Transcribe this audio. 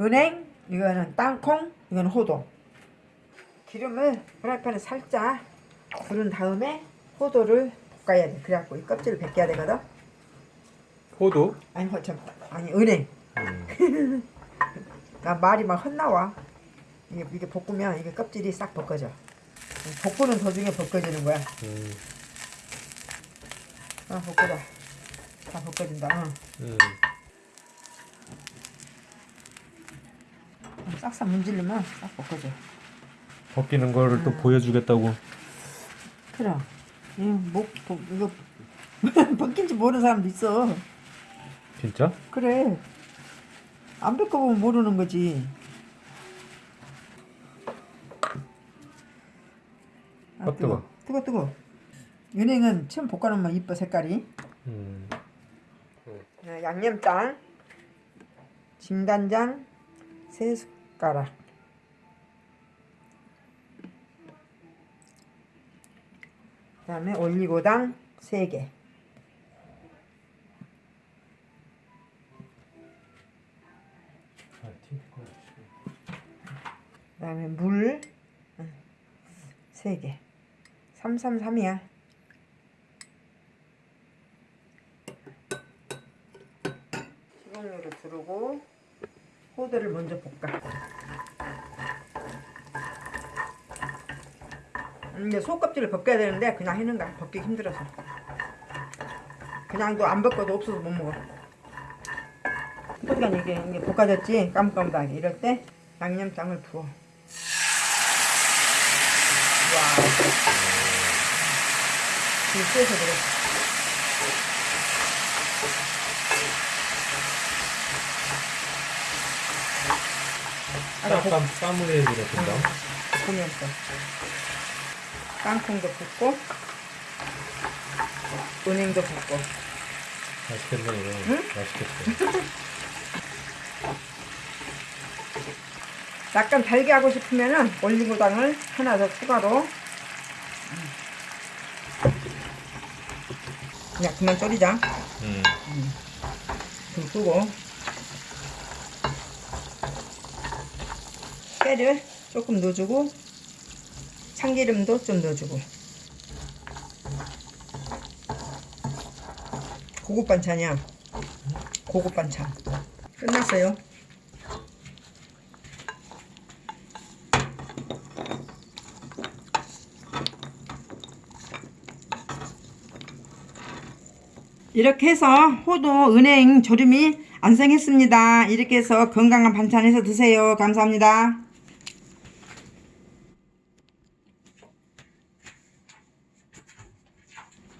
은행, 이거는 땅콩, 이거는 호도. 기름을 프라이팬에 살짝 부른 다음에 호도를 볶아야 돼. 그래갖고 이 껍질을 벗겨야 되거든. 호두? 아니 허참 아니 은행. 음. 나 말이 막 헛나와. 이게 이게 볶으면 이게 껍질이 싹 벗겨져. 볶고는 도중에 벗겨지는 거야. 음. 아 볶아봐. 다 벗겨진다. 응. 음. 싹싹 문지르면 싹 벗겨져. 벗기는 거를 또 보여주겠다고. 그래. 이목 이거 벗긴지 모르는 사람도 있어. 진짜? 그래. 안 벗겨보면 모르는 거지. 아, 아, 뜨거. 뜨거 뜨거. 은행은 처음 볶아놓으면 이뻐 색깔이. 음. 네, 양념장, 진간장 세 숟가락. 그 다음에 올리고당 세 개. 그 다음에 물세 개. 333이야. 식용유를 두르고 호두를 먼저 볶아. 음, 이제 속껍질을 벗겨야 되는데 그냥 해는 거야. 벗기 힘들어서. 그냥 도 안 벗겨도 없어서 못 먹어. 그러니까 이게, 이게 볶아졌지? 까뭇까뭇하게. 이럴 때 양념장을 부어. 와. 이거 쎄서 그래. 아까 볶- 쌈, 쌈을 되겠다. 볶으면서 땅콩도 볶고 은행도 볶고 맛있겠네, 이거. 응? 맛있겠어. 약간 달게 하고 싶으면은 올리고당을 하나 더 추가로 그냥 그만 졸이자 음. 불 끄고 깨를 조금 넣어주고 참기름도 좀 넣어주고 고급 반찬이야 고급 반찬 끝났어요 이렇게 해서 호도 은행 조림이 완성했습니다. 이렇게 해서 건강한 반찬 해서 드세요. 감사합니다.